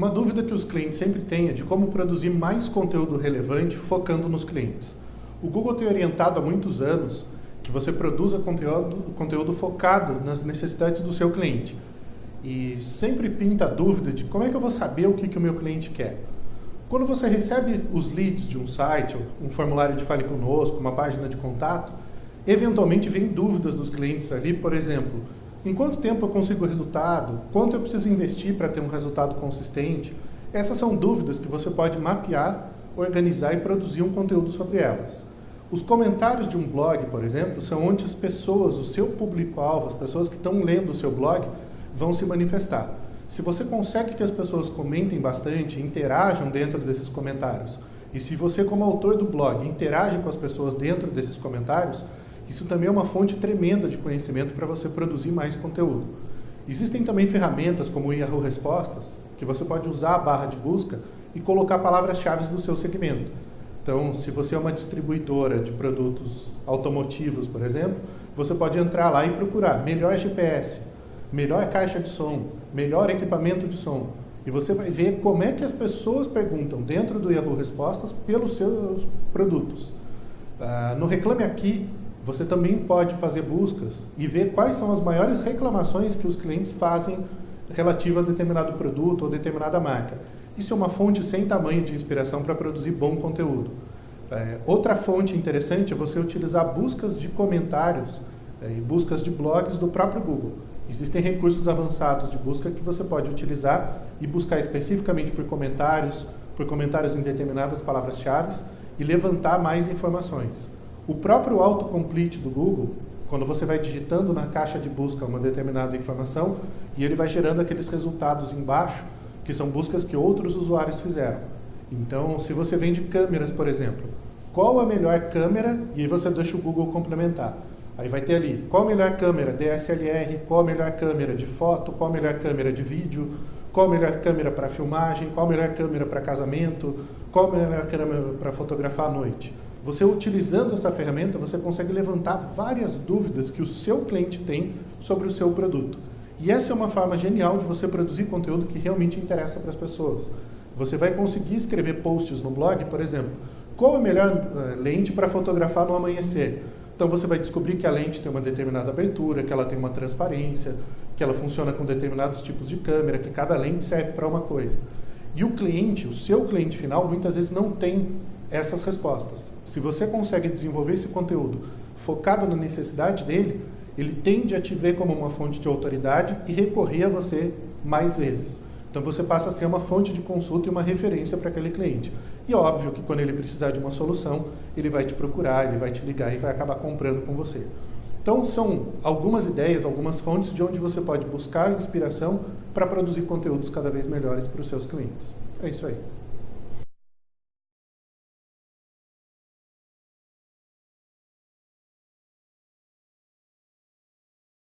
Uma dúvida que os clientes sempre têm é de como produzir mais conteúdo relevante focando nos clientes. O Google tem orientado há muitos anos que você produza conteúdo, conteúdo focado nas necessidades do seu cliente. E sempre pinta a dúvida de como é que eu vou saber o que, que o meu cliente quer. Quando você recebe os leads de um site, um formulário de Fale Conosco, uma página de contato, eventualmente vem dúvidas dos clientes ali, por exemplo, em quanto tempo eu consigo resultado? Quanto eu preciso investir para ter um resultado consistente? Essas são dúvidas que você pode mapear, organizar e produzir um conteúdo sobre elas. Os comentários de um blog, por exemplo, são onde as pessoas, o seu público-alvo, as pessoas que estão lendo o seu blog, vão se manifestar. Se você consegue que as pessoas comentem bastante, interajam dentro desses comentários, e se você, como autor do blog, interage com as pessoas dentro desses comentários, isso também é uma fonte tremenda de conhecimento para você produzir mais conteúdo. Existem também ferramentas como o Yahoo Respostas, que você pode usar a barra de busca e colocar palavras-chave do seu segmento. Então, se você é uma distribuidora de produtos automotivos, por exemplo, você pode entrar lá e procurar melhor GPS, melhor caixa de som, melhor equipamento de som. E você vai ver como é que as pessoas perguntam dentro do Yahoo Respostas pelos seus produtos. Uh, no Reclame Aqui, você também pode fazer buscas e ver quais são as maiores reclamações que os clientes fazem relativa a determinado produto ou determinada marca. Isso é uma fonte sem tamanho de inspiração para produzir bom conteúdo. É, outra fonte interessante é você utilizar buscas de comentários é, e buscas de blogs do próprio Google. Existem recursos avançados de busca que você pode utilizar e buscar especificamente por comentários, por comentários em determinadas palavras-chave e levantar mais informações. O próprio autocomplete do Google, quando você vai digitando na caixa de busca uma determinada informação e ele vai gerando aqueles resultados embaixo, que são buscas que outros usuários fizeram. Então, se você vende câmeras, por exemplo, qual a melhor câmera? E aí você deixa o Google complementar. Aí vai ter ali, qual a melhor câmera DSLR, qual a melhor câmera de foto, qual a melhor câmera de vídeo, qual a melhor câmera para filmagem, qual a melhor câmera para casamento, qual a melhor câmera para fotografar à noite. Você utilizando essa ferramenta, você consegue levantar várias dúvidas que o seu cliente tem sobre o seu produto. E essa é uma forma genial de você produzir conteúdo que realmente interessa para as pessoas. Você vai conseguir escrever posts no blog, por exemplo, qual a melhor uh, lente para fotografar no amanhecer? Então você vai descobrir que a lente tem uma determinada abertura, que ela tem uma transparência, que ela funciona com determinados tipos de câmera, que cada lente serve para uma coisa. E o cliente, o seu cliente final, muitas vezes não tem essas respostas. Se você consegue desenvolver esse conteúdo focado na necessidade dele, ele tende a te ver como uma fonte de autoridade e recorrer a você mais vezes. Então você passa a ser uma fonte de consulta e uma referência para aquele cliente. E óbvio que quando ele precisar de uma solução, ele vai te procurar, ele vai te ligar e vai acabar comprando com você. Então são algumas ideias, algumas fontes de onde você pode buscar inspiração para produzir conteúdos cada vez melhores para os seus clientes. É isso aí.